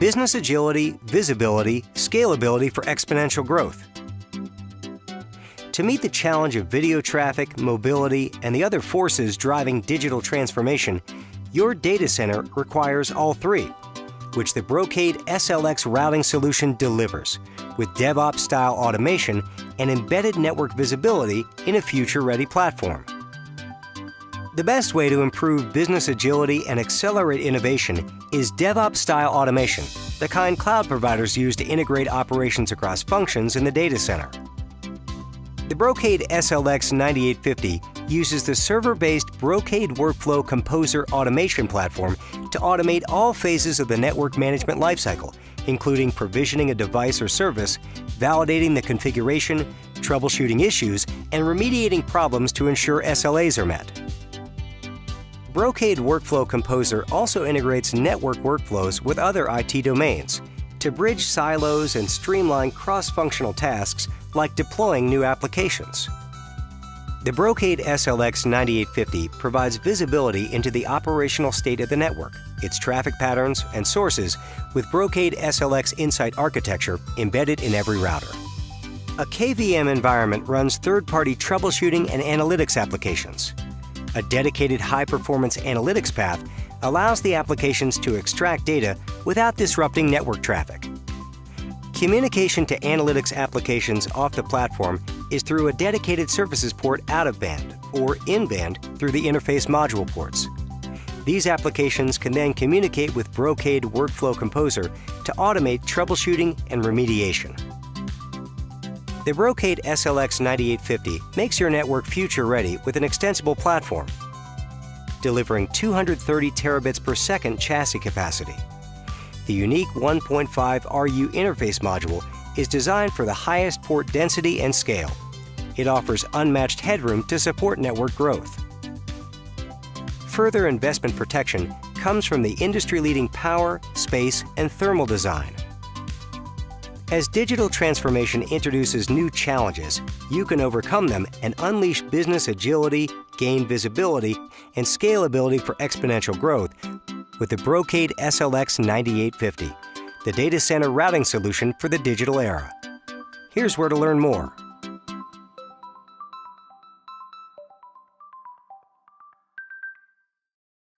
business agility, visibility, scalability for exponential growth. To meet the challenge of video traffic, mobility, and the other forces driving digital transformation, your data center requires all three, which the Brocade SLX routing solution delivers, with DevOps-style automation and embedded network visibility in a future-ready platform. The best way to improve business agility and accelerate innovation is DevOps-style automation, the kind cloud providers use to integrate operations across functions in the data center. The Brocade SLX 9850 uses the server-based Brocade Workflow Composer automation platform to automate all phases of the network management lifecycle, including provisioning a device or service, validating the configuration, troubleshooting issues, and remediating problems to ensure SLAs are met. Brocade Workflow Composer also integrates network workflows with other IT domains to bridge silos and streamline cross-functional tasks like deploying new applications. The Brocade SLX 9850 provides visibility into the operational state of the network, its traffic patterns and sources with Brocade SLX Insight architecture embedded in every router. A KVM environment runs third-party troubleshooting and analytics applications. A dedicated high-performance analytics path allows the applications to extract data without disrupting network traffic. Communication to analytics applications off the platform is through a dedicated services port out of band or in band through the interface module ports. These applications can then communicate with Brocade Workflow Composer to automate troubleshooting and remediation. The Brocade SLX 9850 makes your network future-ready with an extensible platform, delivering 230 terabits per second chassis capacity. The unique 1.5 RU interface module is designed for the highest port density and scale. It offers unmatched headroom to support network growth. Further investment protection comes from the industry-leading power, space, and thermal design. As digital transformation introduces new challenges, you can overcome them and unleash business agility, gain visibility, and scalability for exponential growth with the Brocade SLX 9850, the data center routing solution for the digital era. Here's where to learn more.